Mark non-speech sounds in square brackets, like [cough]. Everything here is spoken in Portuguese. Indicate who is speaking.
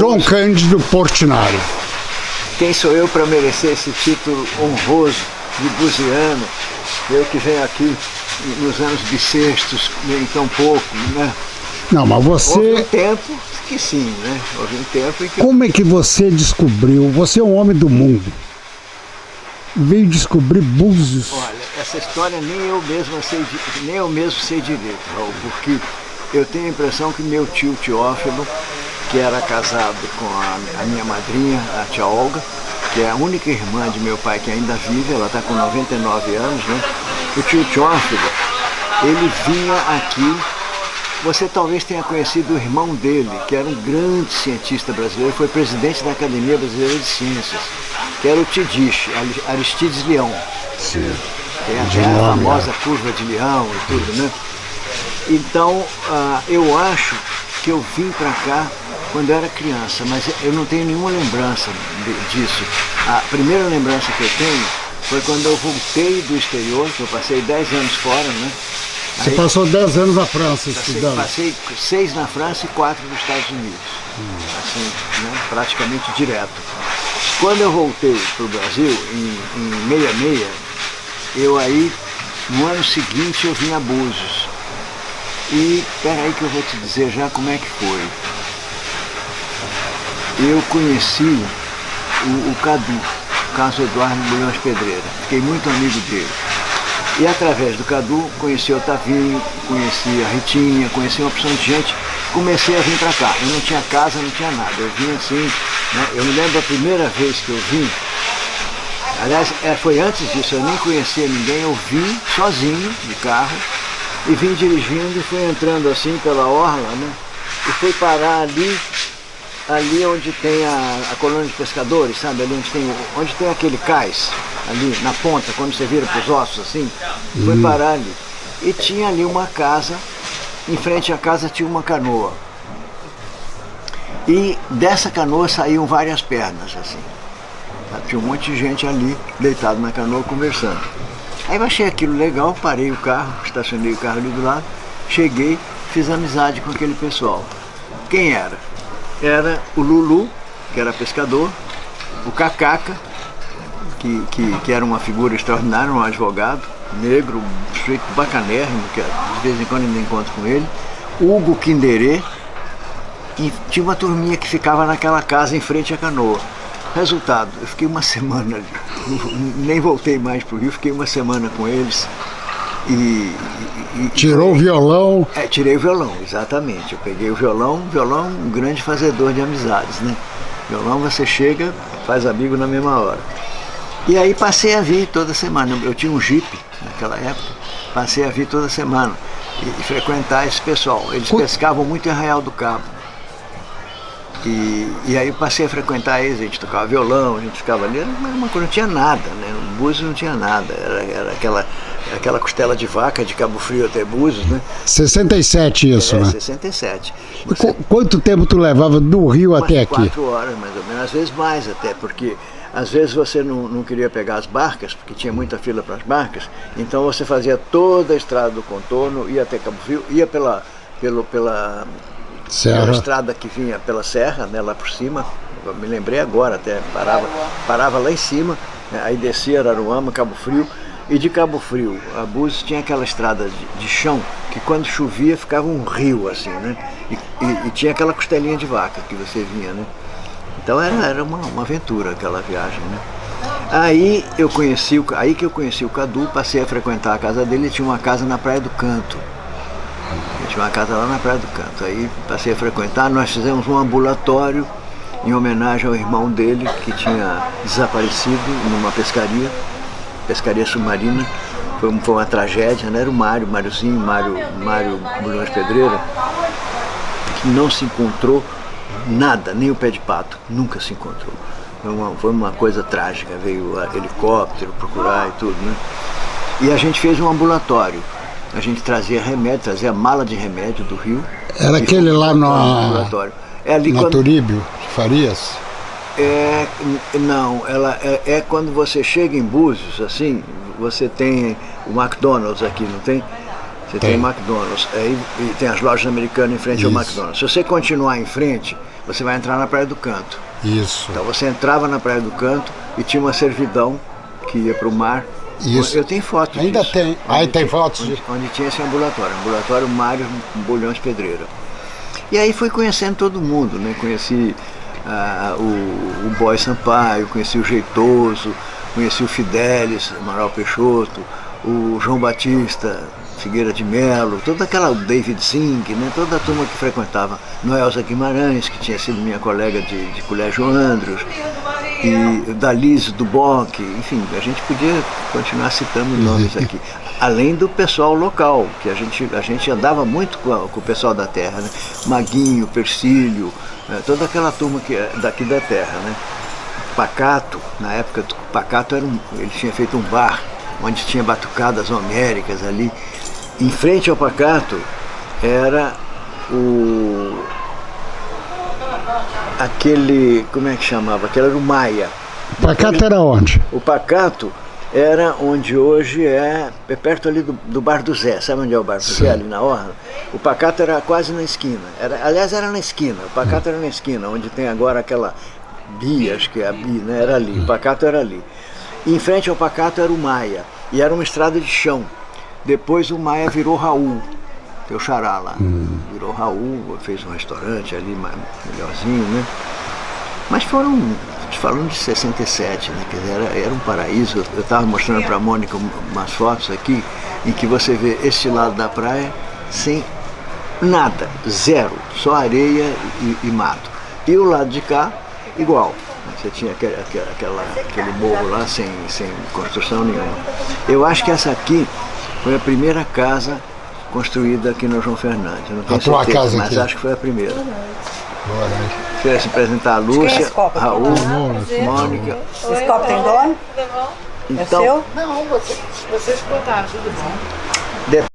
Speaker 1: João Cândido Portinari.
Speaker 2: Quem sou eu para merecer esse título honroso de buziano? Eu que venho aqui nos anos bissextos, nem tão pouco, né?
Speaker 1: Não, mas você...
Speaker 2: Houve um tempo que sim, né? Houve um tempo em que...
Speaker 1: Como é que você descobriu? Você é um homem do mundo. Veio descobrir Búzios.
Speaker 2: Olha, essa história nem eu mesmo sei, nem eu mesmo sei direito, Raul, porque eu tenho a impressão que meu tio Teófilo que era casado com a, a, minha madrinha, a tia Olga, que é a única irmã de meu pai que ainda vive, ela está com 99 anos, né? O tio Teófilo, ele vinha aqui, você talvez tenha conhecido o irmão dele, que era um grande cientista brasileiro, foi presidente da Academia Brasileira de Ciências, que era o Tidish, Aristides Leão.
Speaker 1: Sim.
Speaker 2: Tem até a famosa curva de leão e tudo, né? Então, uh, eu acho que eu vim para cá quando eu era criança, mas eu não tenho nenhuma lembrança disso. A primeira lembrança que eu tenho foi quando eu voltei do exterior, que eu passei 10 anos fora, né?
Speaker 1: Você Aí, passou 10 anos na França
Speaker 2: passei,
Speaker 1: estudando?
Speaker 2: Passei 6 na França e 4 nos Estados Unidos, hum. assim, né? praticamente direto. Quando eu voltei para o Brasil, em, em 66, eu aí, no ano seguinte, eu vim a Búzios. E peraí que eu vou te dizer já como é que foi eu conheci o, o Cadu, Carlos Eduardo Bulhões Pedreira. Fiquei muito amigo dele. E através do Cadu, conheci o Otavinho, conheci a Ritinha, conheci uma opção de gente. Comecei a vir para cá. Eu não tinha casa, não tinha nada. Eu vim assim, né? eu me lembro da primeira vez que eu vim, aliás, é, foi antes disso, eu nem conhecia ninguém, eu vim sozinho de carro e vim dirigindo e fui entrando assim pela orla, né? E fui parar ali ali onde tem a, a, colônia de pescadores, sabe? Ali onde tem, onde tem aquele cais, ali na ponta, quando você vira para os ossos assim, uhum. foi parar ali. E tinha ali uma casa, em frente à casa tinha uma canoa. E dessa canoa saíam várias pernas, assim. Tinha um monte de gente ali, deitado na canoa, conversando. Aí eu achei aquilo legal, parei o carro, estacionei o carro ali do lado, cheguei, fiz amizade com aquele pessoal. Quem era? Era o Lulu, que era pescador, o Cacaca, que, que, que era uma figura extraordinária, um advogado, negro, um sujeito bacanérrimo, que de vez em quando ainda encontro com ele, Hugo Quinderê, e tinha uma turminha que ficava naquela casa em frente à canoa. Resultado, eu fiquei uma [laughs] semana nem voltei mais para o Rio, fiquei uma semana com eles, e,
Speaker 1: e, Tirou o violão?
Speaker 2: É, tirei o violão, exatamente. Eu peguei o violão, violão um grande fazedor de amizades, né? Violão você chega, faz amigo na mesma hora. E aí passei a vir toda semana. Eu tinha um jipe naquela época, passei a vir toda semana e, e frequentar esse pessoal. Eles pescavam muito em Arraial do Cabo. E, e aí eu passei a frequentar eles, a gente tocava violão, a gente ficava ali, mas uma coisa, não tinha nada, né? O Búzios não tinha nada, era, era aquela, aquela costela de vaca de Cabo Frio até Búzios, né?
Speaker 1: 67 isso,
Speaker 2: é,
Speaker 1: né?
Speaker 2: 67.
Speaker 1: Você... Quanto tempo tu levava do Rio até aqui?
Speaker 2: quatro horas, mais ou menos, às vezes mais até, porque às vezes você não, não queria pegar as barcas, porque tinha muita fila para as barcas, então você fazia toda a estrada do contorno, ia até Cabo Frio, ia pela, pelo, pela
Speaker 1: Serra.
Speaker 2: Uma estrada que vinha pela serra, né, lá por cima, eu me lembrei agora até, parava, parava lá em cima, né, aí descia Araruama, Cabo Frio, e de Cabo Frio a Búzios tinha aquela estrada de, de, chão, que quando chovia ficava um rio assim, né? E, e, e, tinha aquela costelinha de vaca que você vinha, né? Então era, era uma, uma aventura aquela viagem, né? Aí eu conheci, aí que eu conheci o Cadu, passei a frequentar a casa dele, ele tinha uma casa na Praia do Canto, uma casa lá na Praia do Canto. Aí passei a frequentar, nós fizemos um ambulatório em homenagem ao irmão dele que tinha desaparecido numa pescaria, pescaria submarina. Foi, foi uma tragédia, né? Era o Mário, Máriozinho, Mário, Mário Bulhões Pedreira, que não se encontrou nada, nem o pé de pato, nunca se encontrou. Foi uma, foi uma coisa trágica, veio helicóptero procurar e tudo, né? E a gente fez um ambulatório a gente trazia remédio, trazia mala de remédio do Rio.
Speaker 1: Era aquele lá no laboratório. É ali na quando... Turíbio, Farias?
Speaker 2: É, não, ela é, é, quando você chega em Búzios, assim, você tem o McDonald's aqui, não tem? Você tem, tem McDonald's, aí e tem as lojas americanas em frente Isso. ao McDonald's. Se você continuar em frente, você vai entrar na Praia do Canto.
Speaker 1: Isso.
Speaker 2: Então você entrava na Praia do Canto e tinha uma servidão que ia para o mar.
Speaker 1: Isso.
Speaker 2: Eu tenho fotos
Speaker 1: Ainda
Speaker 2: disso,
Speaker 1: tem. Aí tem fotos?
Speaker 2: Onde, onde, tinha esse ambulatório, ambulatório Mário Bolhões Pedreira. E aí fui conhecendo todo mundo, né? Conheci ah, o, o Boy Sampaio, conheci o Jeitoso, conheci o Fidelis, Amaral Peixoto, o João Batista, Figueira de Melo, toda aquela David Zing, né, toda a turma que frequentava Noelza Guimarães, que tinha sido minha colega de, de colégio Andros, e Dalise Duboc, enfim, a gente podia continuar citando nomes aqui. [laughs] Além do pessoal local, que a gente, a gente andava muito com, a, com o pessoal da terra, né? Maguinho, Persílio, né? toda aquela turma que, é daqui da terra. Né? Pacato, na época, Pacato era um, ele tinha feito um bar onde tinha batucadas homéricas ali. Em frente ao Pacato era o aquele, como é que chamava? Aquele era o Maia.
Speaker 1: O Pacato era onde?
Speaker 2: O Pacato era onde hoje é, é perto ali do, do, Bar do Zé, sabe onde é o Bar do Sim. Zé, ali na Orla? O Pacato era quase na esquina, era, aliás era na esquina, o Pacato hum. era na esquina, onde tem agora aquela Bia, acho que é a Bia, né? era ali, o Pacato era ali. E em frente ao Pacato era o Maia, e era uma estrada de chão. Depois o Maia virou Raul, teu xará lá. Hum. Virou Raul, fez um restaurante ali melhorzinho, né? Mas foram, falando de 67, né? Quer dizer, era, era um paraíso. Eu estava mostrando para a Mônica umas fotos aqui, em que você vê este lado da praia sem nada, zero, só areia e, e mato. E o lado de cá, igual. Você tinha aquele, aquela, aquele morro lá sem, sem construção nenhuma. Eu acho que essa aqui foi a primeira casa construída aqui no João Fernandes. Eu não tenho a tua certeza, casa mas aqui. acho que foi a primeira. Queria se apresentar a Lúcia, é Raul, Mônica.
Speaker 3: Esse copo tem dono?
Speaker 2: Então,
Speaker 3: é seu? Não, vocês, vocês botaram tudo bom.